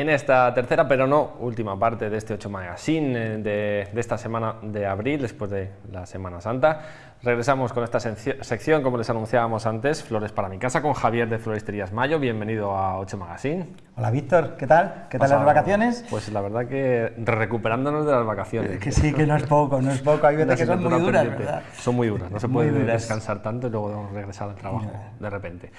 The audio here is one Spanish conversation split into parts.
En esta tercera, pero no última parte de este 8 Magazine eh, de, de, esta semana de abril, después de la Semana Santa, regresamos con esta sección, como les anunciábamos antes, Flores para mi casa, con Javier de Floristerías Mayo. Bienvenido a 8 Magazine. Hola Víctor, ¿qué tal? ¿Qué tal las vacaciones? Pues la verdad que recuperándonos de las vacaciones. que sí, que no es poco, no es poco. Hay veces que son muy duras, ¿verdad? Son muy duras, no se puede descansar tanto y luego regresar al trabajo de repente.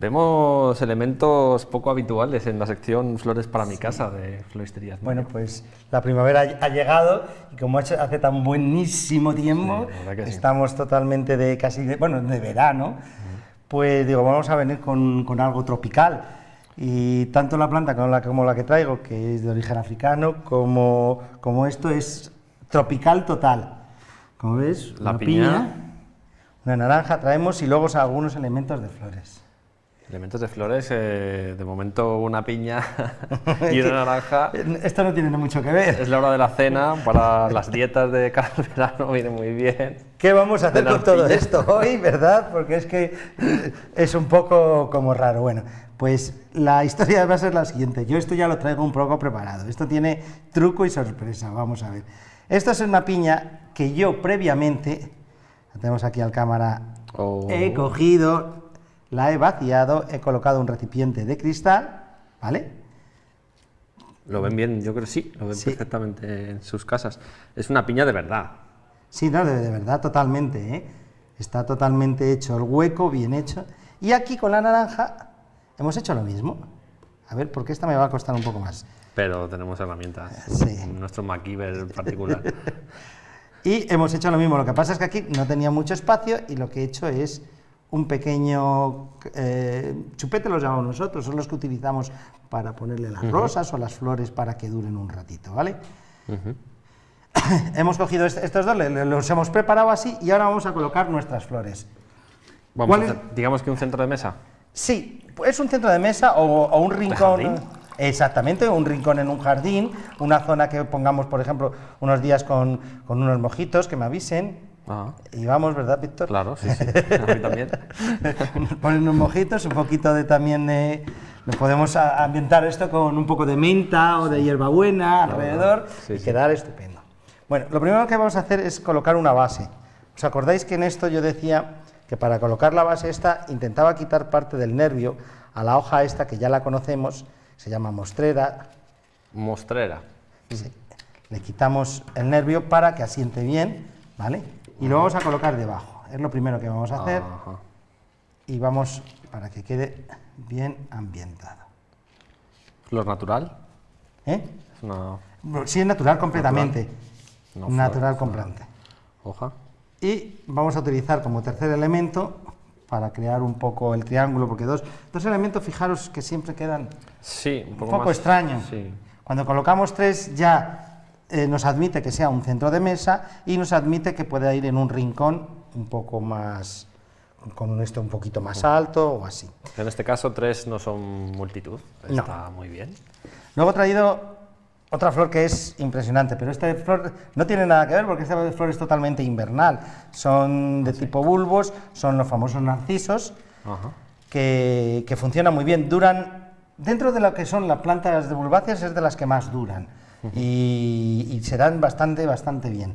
Vemos elementos poco habituales en la sección Flores para mi casa de Floristerías. Bueno, pues la primavera ha llegado y como hace tan buenísimo tiempo, estamos totalmente de casi, de, bueno, de verano, pues digo, vamos a venir con, con, algo tropical. Y tanto la planta como la, como la que traigo, que es de origen africano, como, como esto es tropical total. Como ves, la piña, una naranja traemos y luego algunos elementos de flores. Elementos de flores, eh, de momento una piña y una naranja. Esto no tiene mucho que ver. Es la hora de la cena, para las dietas de cara al verano viene muy bien. ¿Qué vamos a hacer con todo esto hoy, verdad? Porque es que es un poco como raro. Bueno, pues la historia va a ser la siguiente. Yo esto ya lo traigo un poco preparado. Esto tiene truco y sorpresa, vamos a ver. Esta es una piña que yo previamente, la tenemos aquí al cámara, oh. he cogido la he vaciado, he colocado un recipiente de cristal, ¿vale? Lo ven bien, yo creo que sí, lo ven perfectamente en sus casas. Es una piña de verdad. Sí, no, de, verdad, totalmente, ¿eh? Está totalmente hecho el hueco, bien hecho. Y aquí con la naranja hemos hecho lo mismo. A ver, porque esta me va a costar un poco más. Pero tenemos herramientas, sí. nuestro MacGyver particular. y hemos hecho lo mismo, lo que pasa es que aquí no tenía mucho espacio y lo que he hecho es un pequeño eh, chupete, los llamamos nosotros, son los que utilizamos para ponerle las rosas o las flores para que duren un ratito, ¿vale? hemos cogido estos dos, los hemos preparado así y ahora vamos a colocar nuestras flores. digamos que un centro de mesa. Sí, es un centro de mesa o, un rincón. Exactamente, un rincón en un jardín, una zona que pongamos, por ejemplo, unos días con, con unos mojitos, que me avisen, y vamos, ¿verdad, Víctor? Claro, sí, sí, a mí también. ponen unos mojitos, un poquito de también de... Nos podemos ambientar esto con un poco de menta o de hierbabuena alrededor y quedar estupendo. Bueno, lo primero que vamos a hacer es colocar una base. ¿Os acordáis que en esto yo decía que para colocar la base esta intentaba quitar parte del nervio a la hoja esta que ya la conocemos, se llama mostrera. Mostrera. Sí. Le quitamos el nervio para que asiente bien, ¿vale? Y lo vamos a colocar debajo. Es lo primero que vamos a hacer y vamos para que quede bien ambientado. ¿Flor natural? ¿Eh? Sí, es natural completamente. Natural, natural Hoja. Y vamos a utilizar como tercer elemento para crear un poco el triángulo, porque dos, dos elementos, fijaros que siempre quedan sí, un poco, extraños. Cuando colocamos tres ya eh, nos admite que sea un centro de mesa y nos admite que pueda ir en un rincón un poco más, con un esto un poquito más alto o así. En este caso tres no son multitud, está muy bien. Luego he traído otra flor que es impresionante, pero esta flor no tiene nada que ver porque esta flor es totalmente invernal. Son de ah, tipo bulbos, son los famosos narcisos, Que, que funcionan muy bien. Duran, dentro de lo que son las plantas de bulbáceas, es de las que más duran y, serán bastante, bastante bien.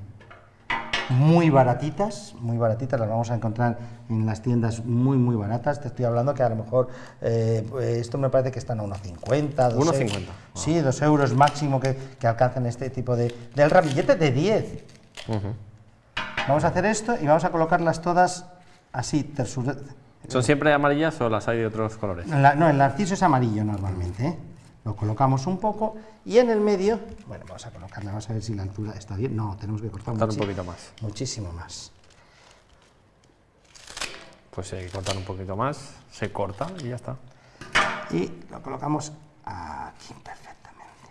Muy baratitas, muy baratitas, las vamos a encontrar en las tiendas muy, muy baratas. Te estoy hablando que a lo mejor, eh, esto me parece que están a unos 50, 1,50. Sí, dos euros máximo que, que alcanzan este tipo de... del ramillete de 10. Vamos a hacer esto y vamos a colocarlas todas así, ¿Son siempre amarillas o las hay de otros colores? no, el narciso es amarillo normalmente, ¿eh? Lo colocamos un poco y en el medio, bueno, vamos a colocarla, vamos a ver si la altura está bien, no, tenemos que cortar, un poquito más. Muchísimo más. Pues hay que cortar un poquito más, se corta y ya está. Y lo colocamos aquí perfectamente.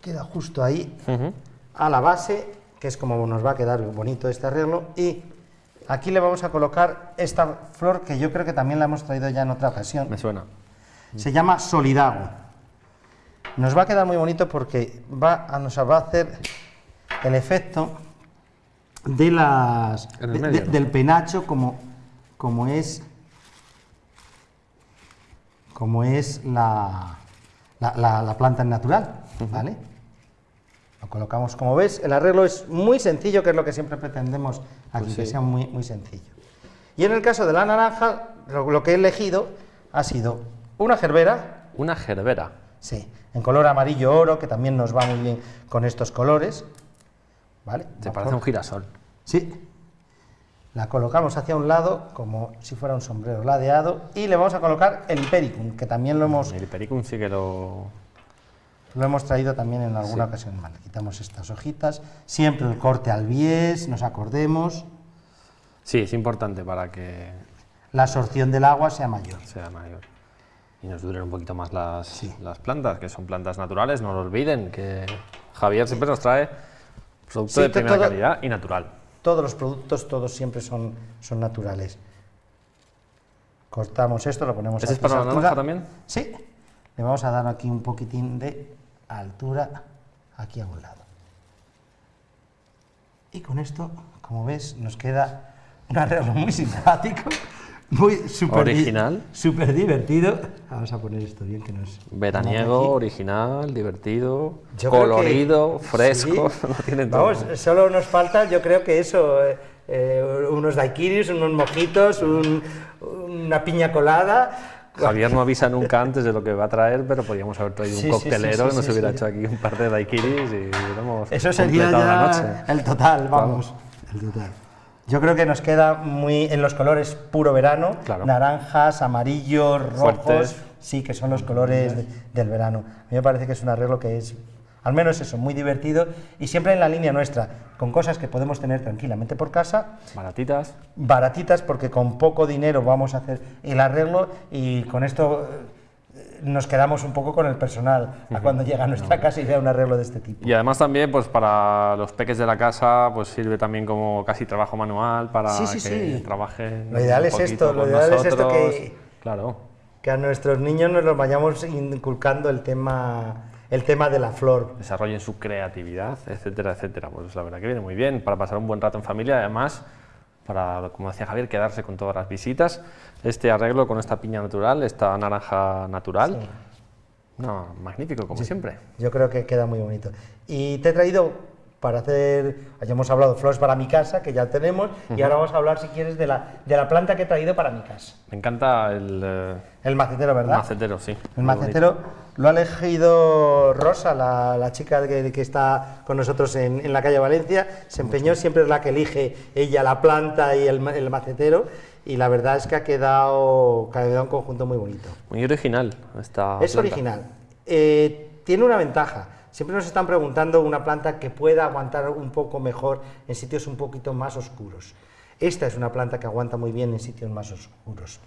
Queda justo ahí, a la base, que es como nos va a quedar bonito este arreglo, y Aquí le vamos a colocar esta flor que yo creo que también la hemos traído ya en otra ocasión. Me suena. Se llama solidago. Nos va a quedar muy bonito porque va a, nos va a hacer el efecto de las, del penacho como, como es como es la, la, la, planta natural, ¿vale? Colocamos, como ves, el arreglo es muy sencillo, que es lo que siempre pretendemos aquí, pues que sea muy, muy sencillo. Y en el caso de la naranja, lo, que he elegido ha sido una gerbera. Una gerbera. Sí, en color amarillo oro, que también nos va muy bien con estos colores. ¿Vale? Se parece a un girasol. Sí. La colocamos hacia un lado, como si fuera un sombrero ladeado, y le vamos a colocar el hipericum, que también lo hemos... El hipericum sí que lo... Lo hemos traído también en alguna ocasión. Vale, quitamos estas hojitas. Siempre el corte al bies, nos acordemos. Sí, es importante para que... La absorción del agua sea mayor. Sea mayor. Y nos duren un poquito más las, las plantas, que son plantas naturales, no lo olviden, que Javier siempre nos trae producto de primera calidad y natural. Todos los productos, todos siempre son, son naturales. Cortamos esto, lo ponemos ¿Ese es para la naranja también? Sí. Le vamos a dar aquí un poquitín de altura aquí a un lado. Y con esto, como ves, nos queda un arreglo muy simpático, muy super original, súper divertido. Vamos a poner esto bien que nos veraniego, original, divertido, colorido, fresco, Vamos, solo nos falta, yo creo que eso, eh, eh, unos daiquiris, unos mojitos, una piña colada Javier no avisa nunca antes de lo que va a traer, pero podríamos haber traído un coctelero que nos hubiera hecho aquí un par de daiquiris y hubiéramos Eso sería la noche. el total, vamos. El total. Yo creo que nos queda muy en los colores puro verano, naranjas, amarillos, rojos, sí, que son los colores del verano. A mí me parece que es un arreglo que es al menos eso, muy divertido y siempre en la línea nuestra, con cosas que podemos tener tranquilamente por casa. Baratitas. Baratitas porque con poco dinero vamos a hacer el arreglo y con esto eh, nos quedamos un poco con el personal a cuando llega a nuestra casa y vea un arreglo de este tipo. Y además también pues para los peques de la casa pues sirve también como casi trabajo manual para que trabajen Lo ideal es esto, lo ideal es esto que, claro. que a nuestros niños nos los vayamos inculcando el tema el tema de la flor. Desarrollen su creatividad, etcétera, etcétera. Pues la verdad que viene muy bien para pasar un buen rato en familia, además para, como decía Javier, quedarse con todas las visitas. Este arreglo con esta piña natural, esta naranja natural, no, magnífico, como siempre. Yo creo que queda muy bonito. Y te he traído para hacer, ya hemos hablado flores para mi casa, que ya tenemos, y ahora vamos a hablar, si quieres, de la, de la planta que he traído para mi casa. Me encanta el... Eh, el macetero, ¿verdad? El macetero, sí. El macetero lo ha elegido Rosa, la, la chica que, que, está con nosotros en, en, la calle Valencia, se empeñó, siempre es la que elige ella la planta y el, el macetero, y la verdad es que ha quedado, ha quedado un conjunto muy bonito. Muy original esta Es original. Eh, tiene una ventaja, Siempre nos están preguntando una planta que pueda aguantar un poco mejor en sitios un poquito más oscuros. Esta es una planta que aguanta muy bien en sitios más oscuros.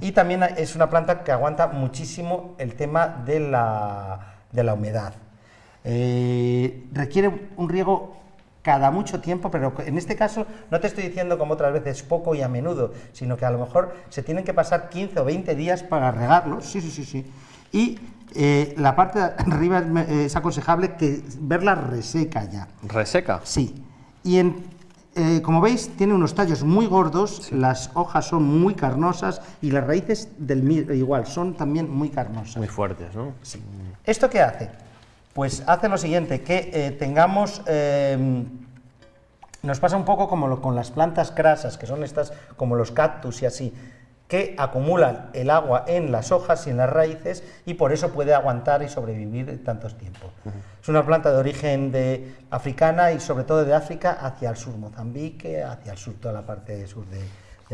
Y también es una planta que aguanta muchísimo el tema de la, de la humedad. Eh, requiere un riego cada mucho tiempo, pero en este caso no te estoy diciendo como otras veces poco y a menudo, sino que a lo mejor se tienen que pasar 15 o 20 días para regarlo, sí, sí, sí, sí, y eh, la parte de arriba es, aconsejable que verla reseca ya. ¿Reseca? Sí. Y eh, como veis, tiene unos tallos muy gordos, las hojas son muy carnosas y las raíces del igual son también muy carnosas. Muy fuertes, ¿no? Sí. ¿Esto qué hace? Pues hace lo siguiente, que eh, tengamos... nos pasa un poco como con las plantas crasas, que son estas como los cactus y así que acumulan el agua en las hojas y en las raíces y por eso puede aguantar y sobrevivir tantos tiempos. Es una planta de origen de africana y sobre todo de África hacia el sur, Mozambique, hacia el sur, toda la parte sur de,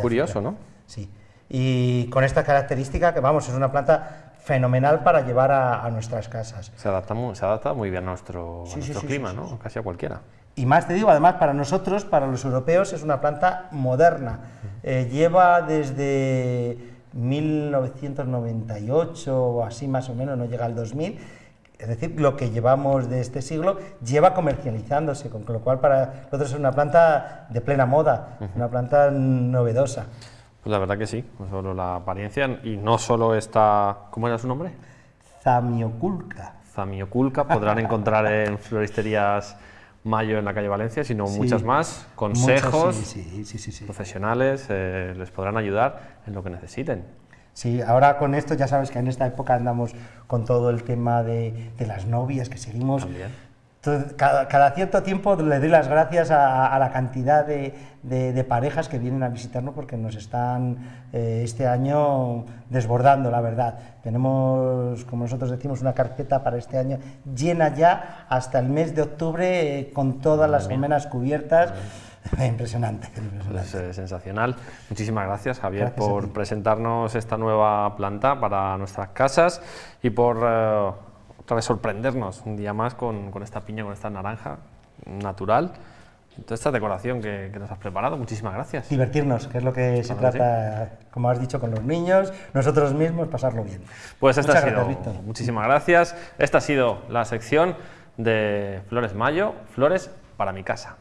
Curioso, ¿no? Sí. Y con esta característica que, vamos, es una planta fenomenal para llevar a, nuestras casas. Se adapta muy, se adapta muy bien a nuestro, clima, ¿no? Casi a cualquiera. Y más te digo, además, para nosotros, para los europeos, es una planta moderna. Eh, lleva desde 1998 o así más o menos, no llega al 2000, es decir, lo que llevamos de este siglo lleva comercializándose, con lo cual para nosotros es una planta de plena moda, una planta novedosa. Pues la verdad que sí, no solo la apariencia y no solo esta, ¿cómo era su nombre? Zamioculca. Zamioculca, podrán encontrar en floristerías Mayo en la calle Valencia, sino muchas más, consejos profesionales, eh, les podrán ayudar en lo que necesiten. Sí, ahora con esto ya sabes que en esta época andamos con todo el tema de, de las novias, que seguimos... Cada, cada, cierto tiempo le doy las gracias a, la cantidad de, de, parejas que vienen a visitarnos porque nos están eh, este año desbordando, la verdad. Tenemos, como nosotros decimos, una carpeta para este año llena ya hasta el mes de octubre eh, con todas las almenas cubiertas. Impresionante. impresionante. Es, sensacional. Muchísimas gracias, Javier, por presentarnos esta nueva planta para nuestras casas y por eh, otra vez sorprendernos un día más con, con, esta piña, con esta naranja natural. Toda esta decoración que, que, nos has preparado, muchísimas gracias. Divertirnos, que es lo que se trata, como has dicho, con los niños, nosotros mismos, pasarlo bien. Pues esta ha sido, muchísimas gracias. Esta ha sido la sección de Flores Mayo, Flores para mi casa.